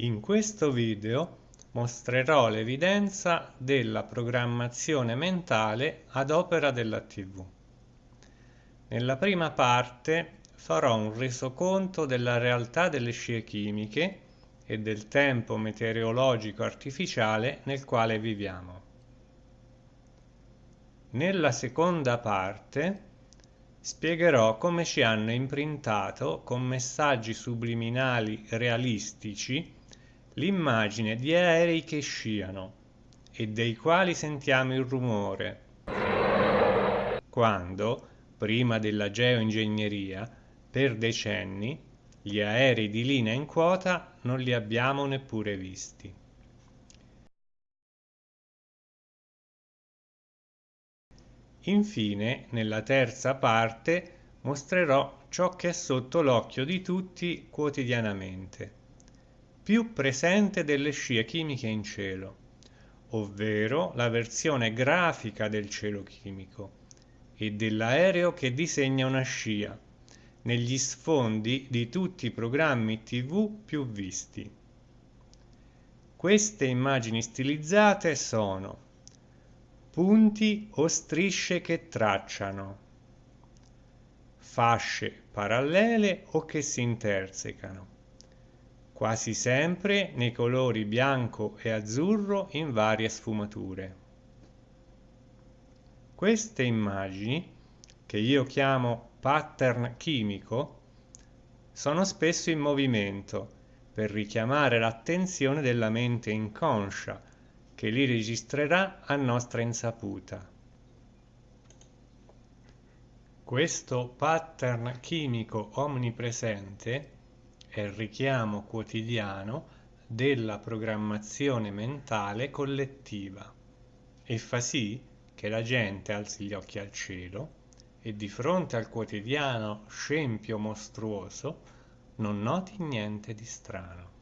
In questo video mostrerò l'evidenza della programmazione mentale ad opera della TV. Nella prima parte farò un resoconto della realtà delle scie chimiche e del tempo meteorologico artificiale nel quale viviamo. Nella seconda parte spiegherò come ci hanno imprintato con messaggi subliminali realistici l'immagine di aerei che sciano e dei quali sentiamo il rumore, quando, prima della geoingegneria, per decenni, gli aerei di linea in quota non li abbiamo neppure visti. Infine, nella terza parte, mostrerò ciò che è sotto l'occhio di tutti quotidianamente più presente delle scie chimiche in cielo, ovvero la versione grafica del cielo chimico e dell'aereo che disegna una scia negli sfondi di tutti i programmi tv più visti. Queste immagini stilizzate sono punti o strisce che tracciano, fasce parallele o che si intersecano, quasi sempre nei colori bianco e azzurro in varie sfumature. Queste immagini, che io chiamo pattern chimico, sono spesso in movimento per richiamare l'attenzione della mente inconscia che li registrerà a nostra insaputa. Questo pattern chimico omnipresente il richiamo quotidiano della programmazione mentale collettiva e fa sì che la gente alzi gli occhi al cielo e di fronte al quotidiano scempio mostruoso non noti niente di strano.